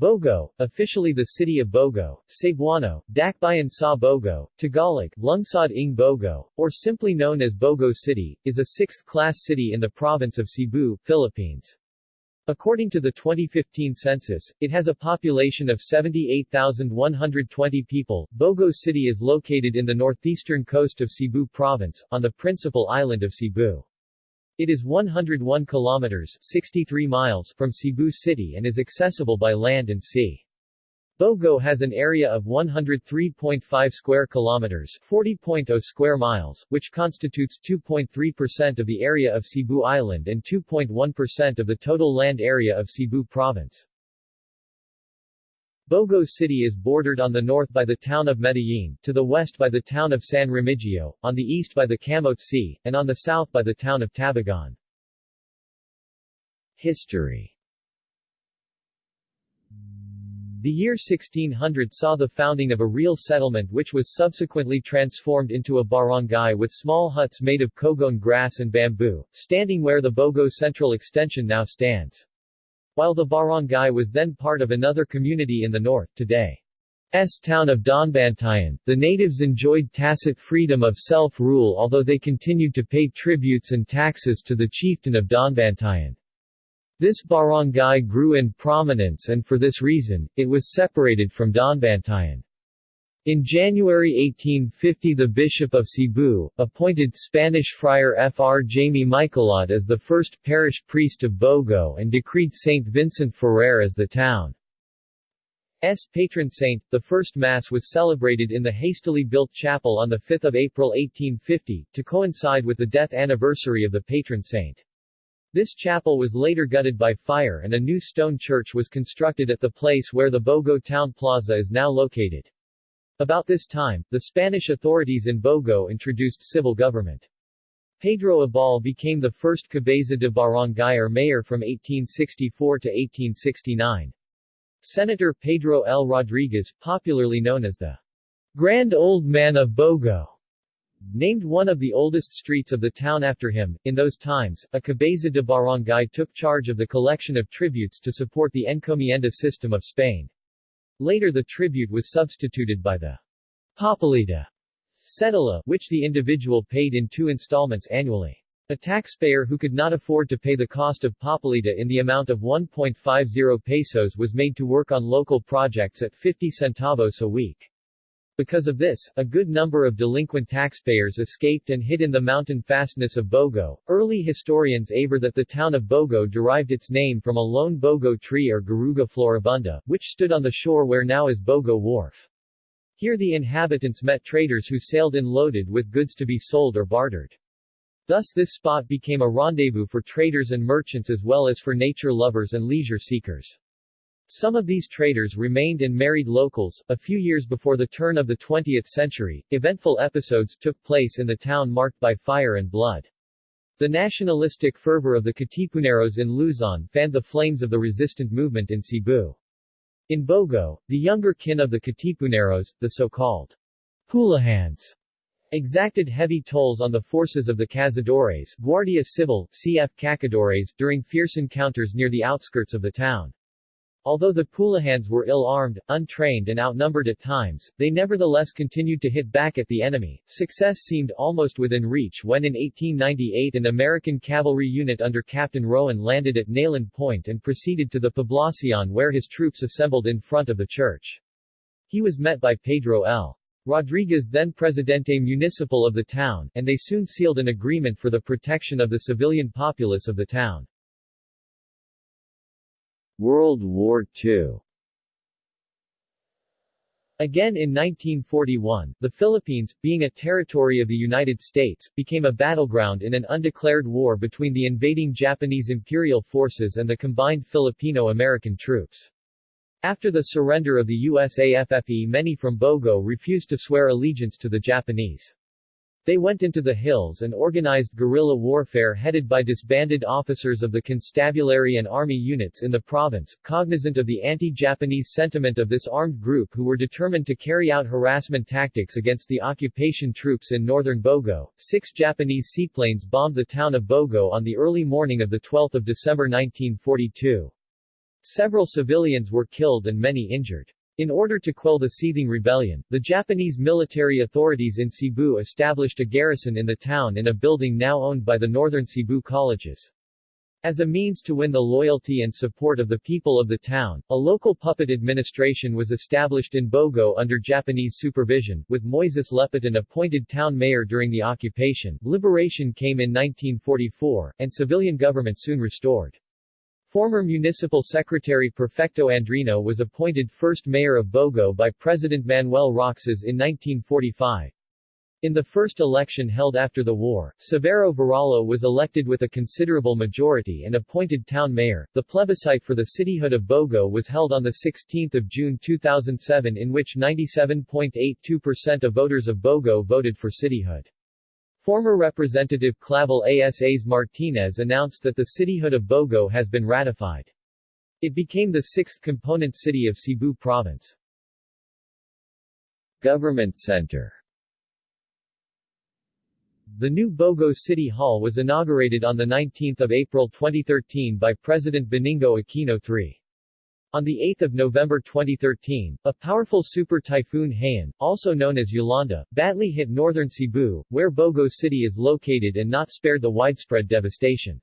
Bogo, officially the city of Bogo, Cebuano, Dakbayan sa Bogo, Tagalog, Lungsod ng Bogo, or simply known as Bogo City, is a sixth-class city in the province of Cebu, Philippines. According to the 2015 census, it has a population of 78,120 people. Bogo City is located in the northeastern coast of Cebu Province, on the principal island of Cebu. It is 101 kilometers 63 miles from Cebu City and is accessible by land and sea. Bogo has an area of 103.5 square kilometers 40.0 square miles, which constitutes 2.3% of the area of Cebu Island and 2.1% of the total land area of Cebu Province. Bogo City is bordered on the north by the town of Medellin, to the west by the town of San Remigio, on the east by the Camotes Sea, and on the south by the town of Tabogon. History The year 1600 saw the founding of a real settlement which was subsequently transformed into a barangay with small huts made of cogon grass and bamboo, standing where the Bogo Central Extension now stands. While the barangay was then part of another community in the north, today's town of Daanbantayan, the natives enjoyed tacit freedom of self-rule although they continued to pay tributes and taxes to the chieftain of Daanbantayan. This barangay grew in prominence and for this reason, it was separated from Daanbantayan. In January 1850 the Bishop of Cebu, appointed Spanish friar Fr. Jaime Michaelot as the first parish priest of Bogo and decreed St. Vincent Ferrer as the town's patron saint. The first Mass was celebrated in the hastily built chapel on 5 April 1850, to coincide with the death anniversary of the patron saint. This chapel was later gutted by fire and a new stone church was constructed at the place where the Bogo Town Plaza is now located. About this time, the Spanish authorities in Bogo introduced civil government. Pedro Abal became the first cabeza de barangay or mayor from 1864 to 1869. Senator Pedro L. Rodriguez, popularly known as the Grand Old Man of Bogo, named one of the oldest streets of the town after him. In those times, a cabeza de barangay took charge of the collection of tributes to support the encomienda system of Spain. Later the tribute was substituted by the Papelita cedula, which the individual paid in two installments annually. A taxpayer who could not afford to pay the cost of papelita in the amount of 1.50 pesos was made to work on local projects at 50 centavos a week. Because of this, a good number of delinquent taxpayers escaped and hid in the mountain fastness of Bogo. Early historians aver that the town of Bogo derived its name from a lone Bogo tree or Garuga floribunda, which stood on the shore where now is Bogo Wharf. Here the inhabitants met traders who sailed in loaded with goods to be sold or bartered. Thus this spot became a rendezvous for traders and merchants as well as for nature lovers and leisure seekers. Some of these traders remained and married locals. A few years before the turn of the 20th century, eventful episodes took place in the town marked by fire and blood. The nationalistic fervor of the Katipuneros in Luzon fanned the flames of the resistant movement in Cebu. In Bogo, the younger kin of the Katipuneros, the so-called Pulahans, exacted heavy tolls on the forces of the Cazadores Guardia Civil, CF Cacadores, during fierce encounters near the outskirts of the town. Although the Pulahans were ill-armed, untrained and outnumbered at times, they nevertheless continued to hit back at the enemy. Success seemed almost within reach when in 1898 an American cavalry unit under Captain Rowan landed at Nailon Point and proceeded to the Poblacion where his troops assembled in front of the church. He was met by Pedro L. Rodriguez then Presidente Municipal of the town, and they soon sealed an agreement for the protection of the civilian populace of the town. World War II Again in 1941, the Philippines, being a territory of the United States, became a battleground in an undeclared war between the invading Japanese imperial forces and the combined Filipino-American troops. After the surrender of the USAFFE many from Bogo refused to swear allegiance to the Japanese. They went into the hills and organized guerrilla warfare headed by disbanded officers of the constabulary and army units in the province, cognizant of the anti-Japanese sentiment of this armed group who were determined to carry out harassment tactics against the occupation troops in northern Bogo. Six Japanese seaplanes bombed the town of Bogo on the early morning of 12 December 1942. Several civilians were killed and many injured. In order to quell the seething rebellion, the Japanese military authorities in Cebu established a garrison in the town in a building now owned by the Northern Cebu Colleges. As a means to win the loyalty and support of the people of the town, a local puppet administration was established in Bogo under Japanese supervision, with Moises Lepitan appointed town mayor during the occupation. Liberation came in 1944, and civilian government soon restored. Former Municipal Secretary Perfecto Andrino was appointed first mayor of Bogo by President Manuel Roxas in 1945. In the first election held after the war, Severo Varalo was elected with a considerable majority and appointed town mayor. The plebiscite for the cityhood of Bogo was held on 16 June 2007 in which 97.82% of voters of Bogo voted for cityhood. Former Representative Clavel Asas Martinez announced that the cityhood of Bogo has been ratified. It became the sixth component city of Cebu Province. Government Center the new Bogo City Hall was inaugurated on 19 April 2013 by President Benigno Aquino III. On 8 November 2013, a powerful super typhoon Haiyan, also known as Yolanda, badly hit northern Cebu, where Bogo City is located and not spared the widespread devastation.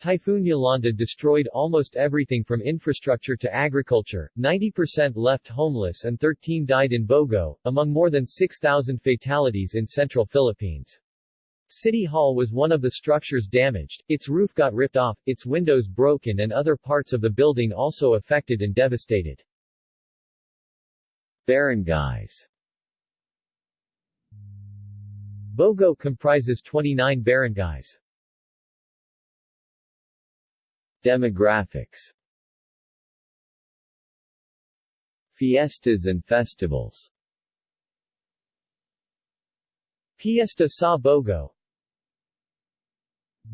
Typhoon Yolanda destroyed almost everything from infrastructure to agriculture, 90% left homeless and 13 died in Bogo, among more than 6,000 fatalities in central Philippines. City Hall was one of the structures damaged, its roof got ripped off, its windows broken and other parts of the building also affected and devastated. Barangays Bogo comprises 29 barangays. Demographics Fiestas and festivals Fiesta sa Bogo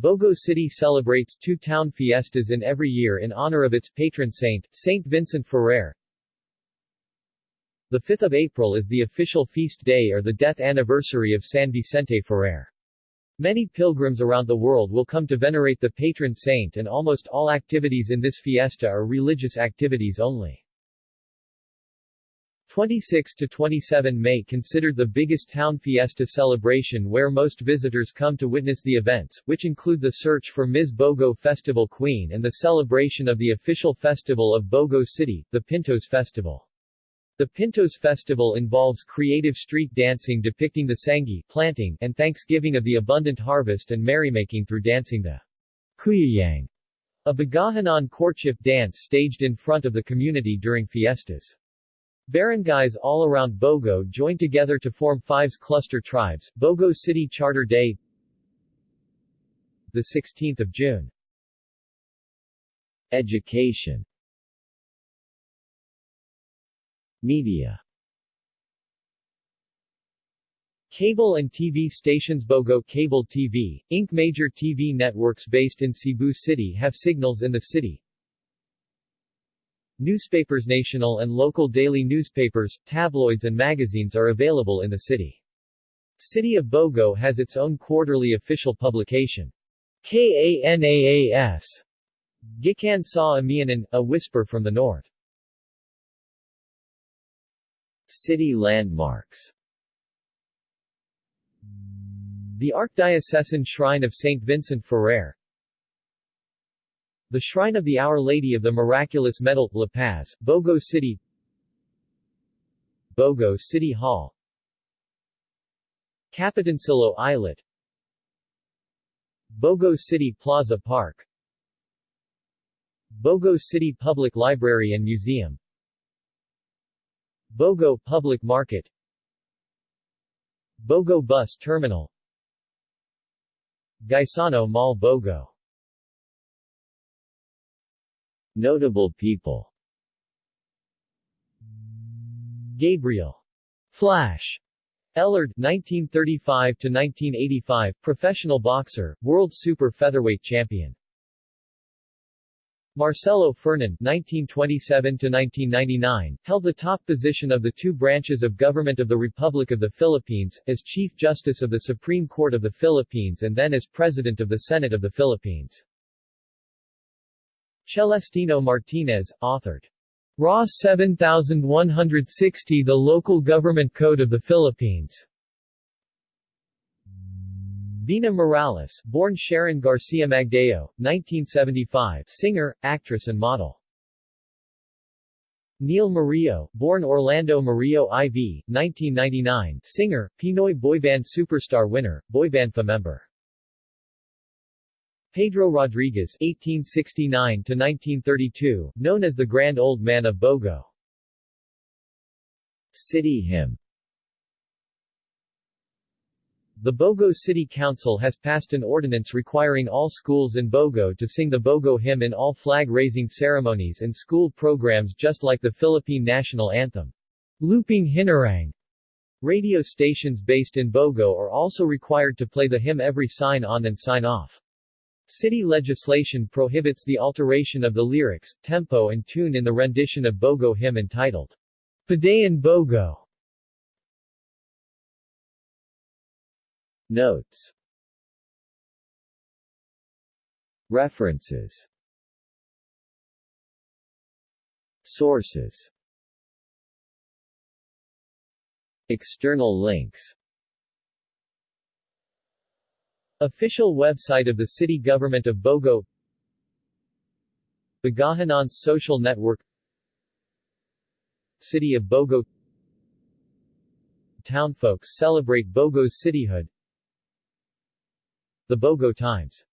Bogo City celebrates two town fiestas in every year in honor of its patron saint, Saint Vincent Ferrer. The 5th of April is the official feast day or the death anniversary of San Vicente Ferrer. Many pilgrims around the world will come to venerate the patron saint and almost all activities in this fiesta are religious activities only. 26 to 27 May considered the biggest town fiesta celebration where most visitors come to witness the events, which include the search for Ms. Bogo Festival Queen and the celebration of the official festival of Bogo City, the Pintos Festival. The Pintos Festival involves creative street dancing depicting the Sangi planting and thanksgiving of the abundant harvest and merrymaking through dancing the Kuyayang, a Bagahanon courtship dance staged in front of the community during fiestas. Barangays all around Bogo join together to form five's cluster tribes, Bogo City Charter Day 16 June. Education. Media. Cable and TV stations Bogo Cable TV, Inc. Major TV networks based in Cebu City have signals in the city, Newspapers national and local daily newspapers, tabloids and magazines are available in the city. City of Bogo has its own quarterly official publication. KANAAS Gikan sa Amianan, A Whisper from the North. City landmarks The Archdiocesan Shrine of St. Vincent Ferrer the Shrine of the Our Lady of the Miraculous Medal, La Paz, Bogo City. Bogo City Hall. Capitancillo Islet. Bogo City Plaza Park. Bogo City Public Library and Museum. Bogo Public Market. Bogo Bus Terminal. Gaisano Mall Bogo Notable people. Gabriel. Flash. Elorde 1935-1985, professional boxer world super featherweight champion. Marcelo Fernan 1927 to 1999 held the top position of the two branches of government of the Republic of the Philippines as Chief Justice of the Supreme Court of the Philippines and then as President of the Senate of the Philippines Celestino Martinez, authored. RA 7160 The Local Government Code of the Philippines. Vina Morales, born Sharon Garcia Magdayao, 1975, singer, actress and model. Niel Murillo, born Orlando Murillo IV, 1999, singer, Pinoy boyband superstar winner, boyband member. Pedro Rodriguez (1869–1932), known as the Grand Old Man of Bogo. City Hymn The Bogo City Council has passed an ordinance requiring all schools in Bogo to sing the Bogo hymn in all flag-raising ceremonies and school programs just like the Philippine national anthem. Lupang Hinirang Radio stations based in Bogo are also required to play the hymn every sign-on and sign-off. City legislation prohibits the alteration of the lyrics, tempo and tune in the rendition of Bogo hymn entitled Padayon Bogo. Notes. References. Sources. External links Official website of the City Government of Bogo. Bagahanon's social network. City of Bogo. Townfolks celebrate Bogo's cityhood. The Bogo Times